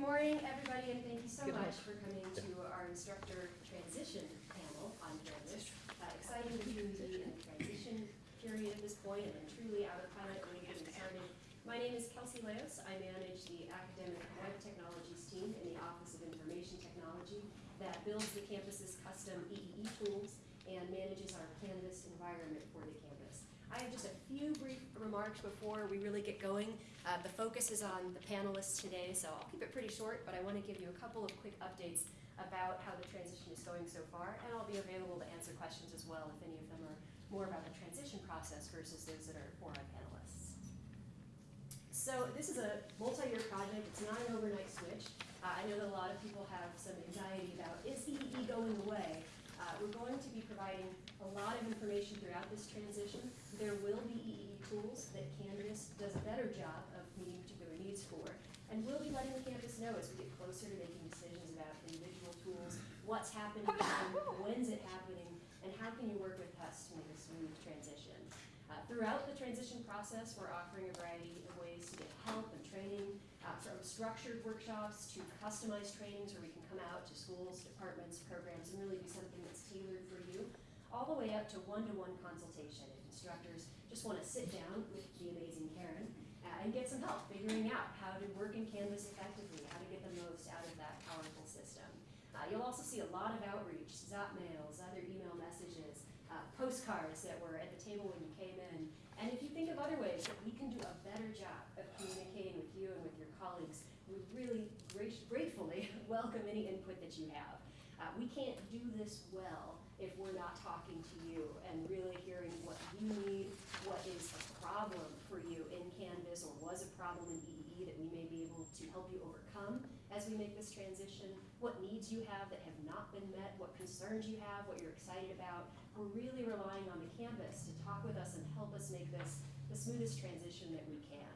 Good morning, everybody, and thank you so Good much for coming to our instructor transition panel on Canvas. Uh, exciting to be in the transition period at this point, and then truly out of pilot when getting started. My name is Kelsey Leos. I manage the academic web technologies team in the Office of Information Technology that builds the campus's custom EEE tools and manages our Canvas environment for the campus. I have just a few brief remarks before we really get going. Uh, the focus is on the panelists today, so I'll keep it pretty short, but I want to give you a couple of quick updates about how the transition is going so far, and I'll be available to answer questions as well if any of them are more about the transition process versus those that are for our panelists. So this is a multi-year project. It's not an overnight switch. Uh, I know that a lot of people have some anxiety about, is EEE going away? Uh, we're going to be providing a lot of information throughout this transition. There will be EEE tools that Canvas does a better job of meeting particular needs for. And we'll be letting the campus know as we get closer to making decisions about individual tools, what's happening, when's it happening, and how can you work with us to make a smooth transition. Uh, throughout the transition process, we're offering a variety of ways to get help and training, uh, from structured workshops to customized trainings where we can come out to schools, departments, programs, and really do something that's tailored the way up to one-to-one consultation if instructors just want to sit down with the amazing Karen uh, and get some help figuring out how to work in Canvas effectively, how to get the most out of that powerful system. Uh, you'll also see a lot of outreach, ZotMails, other email messages, uh, postcards that were at the table when you came in. And if you think of other ways that we can do a better job of communicating with you and with your colleagues, we really gratefully welcome any input that you have. Uh, we can't do this well if we're not talking to you and really hearing what you need, what is a problem for you in Canvas or was a problem in EEE that we may be able to help you overcome as we make this transition, what needs you have that have not been met, what concerns you have, what you're excited about. We're really relying on the Canvas to talk with us and help us make this the smoothest transition that we can.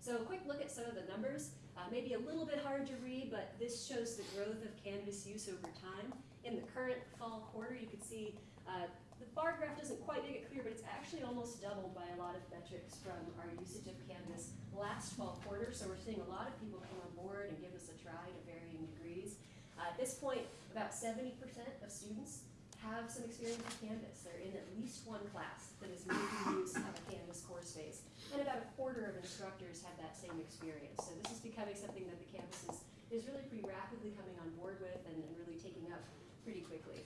So a quick look at some of the numbers. Uh, maybe a little bit hard to read, but this shows the growth of Canvas use over time. In the current fall quarter, you can see uh, the bar graph doesn't quite make it clear, but it's actually almost doubled by a lot of metrics from our usage of Canvas last fall quarter. So we're seeing a lot of people come on board and give us a try to varying degrees. Uh, at this point, about 70% of students have some experience with Canvas. They're in at least one class that is making use of a Canvas course space. And about a quarter of instructors have that same experience. So this is becoming something that the campus is, is really pretty rapidly coming on board with and, and really taking up pretty quickly.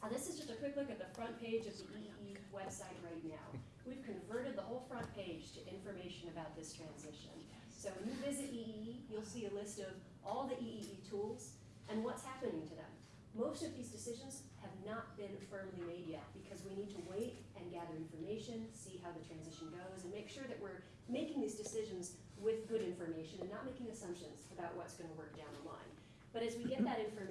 Uh, this is just a quick look at the front page of the EE website right now. We've converted the whole front page to information about this transition. So when you visit EE, you'll see a list of all the EE tools and what's happening to them. Most of these decisions have not been firmly made yet because we need to wait and gather information, see how the transition goes, and make sure that we're making these decisions with good information and not making assumptions about what's going to work down the line. But as we get that information,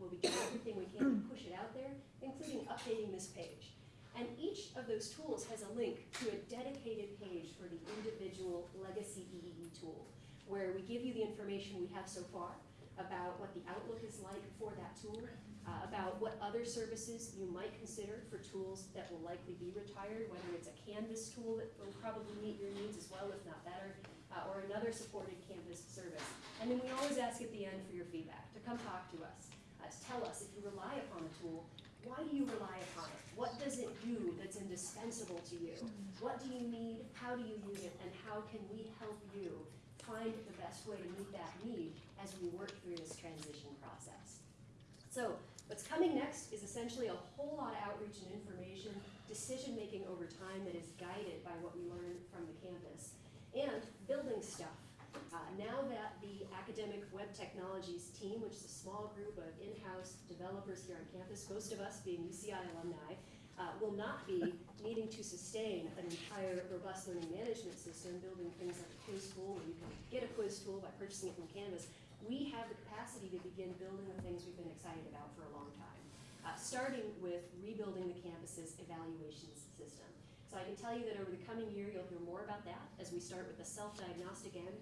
we'll be doing everything we can to push it out there, including updating this page. And each of those tools has a link to a dedicated page for the individual legacy EEE tool, where we give you the information we have so far, about what the outlook is like for that tool, uh, about what other services you might consider for tools that will likely be retired, whether it's a Canvas tool that will probably meet your needs as well, if not better, uh, or another supported Canvas service. And then we always ask at the end for your feedback, to come talk to us, to tell us if you rely upon a tool, why do you rely upon it? What does it do that's indispensable to you? What do you need? How do you use it? And how can we help you find the best way to meet that need as we work through this transition process. So what's coming next is essentially a whole lot of outreach and information, decision making over time that is guided by what we learn from the campus, and building stuff. Uh, now that the academic web technologies team, which is a small group of in-house developers here on campus, most of us being UCI alumni, uh, will not be needing to sustain an entire robust learning management system, building things like a quiz tool, where you can get a quiz tool by purchasing it from Canvas. We have the capacity to begin building the things we've been excited about for a long time, uh, starting with rebuilding the campus's evaluations system. So I can tell you that over the coming year, you'll hear more about that as we start with the self-diagnostic end,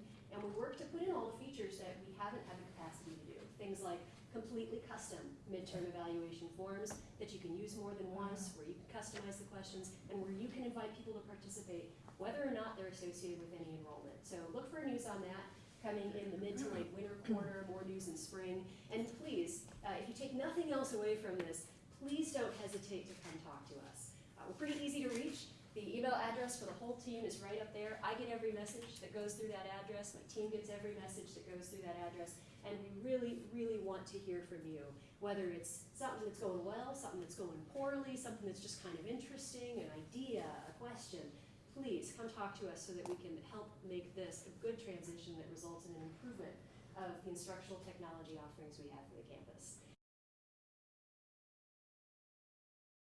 work to put in all the features that we haven't had the capacity to do. Things like completely custom midterm evaluation forms that you can use more than once, where you can customize the questions, and where you can invite people to participate, whether or not they're associated with any enrollment. So look for news on that. coming in the mid to late winter quarter, more news in spring. And please, uh, if you take nothing else away from this, please don't hesitate to come talk to us. Uh, we're pretty easy to reach. The email address for the whole team is right up there. I get every message that goes through that address. My team gets every message that goes through that address. And we really, really want to hear from you. Whether it's something that's going well, something that's going poorly, something that's just kind of interesting, an idea, a question, please come talk to us so that we can help make this a good transition that results in an improvement of the instructional technology offerings we have for the campus.